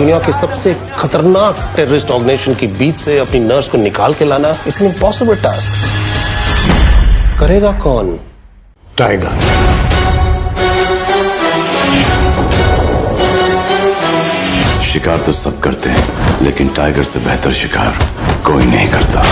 दुनिया के सबसे खतरनाक टेररिस्ट ऑर्गेनाइजेशन के बीच से अपनी नर्स को निकाल के लाना इट्स एन इम्पॉसिबल टास्क करेगा कौन? टाइगर। शिकार तो सब करते हैं, लेकिन टाइगर से बेहतर शिकार कोई नहीं करता।